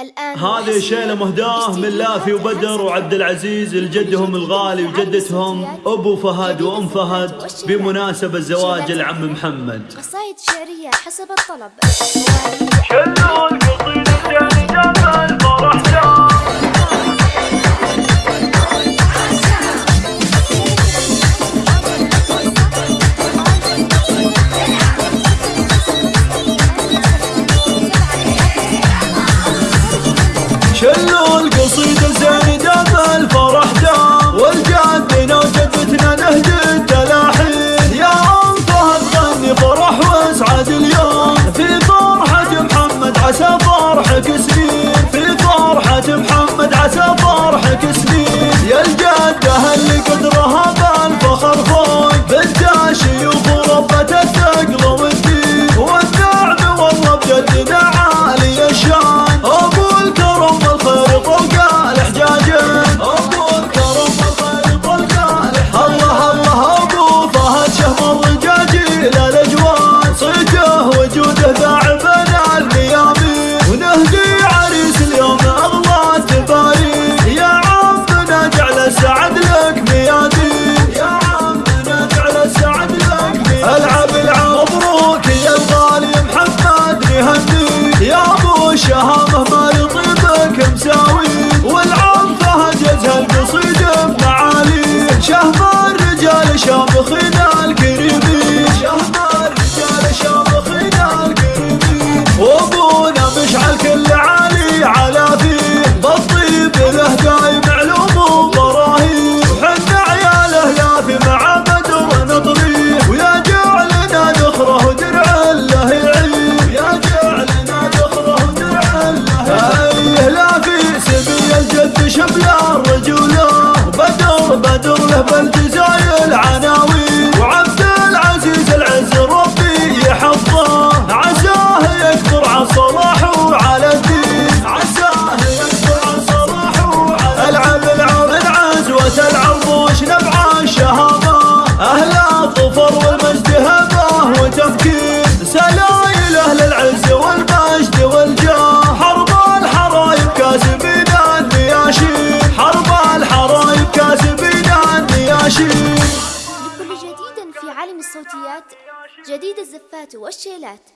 الآن هذه شيلة مهداة من لافي وبدر وعبد العزيز لجدهم الغالي وجدتهم أبو فهد وأم فهد بمناسبة زواج العم محمد. قصايد شعرية حسب الطلب. شلوا القصيدة 笑个嘿 عالم الصوتيات جديد الزفات والشيلات.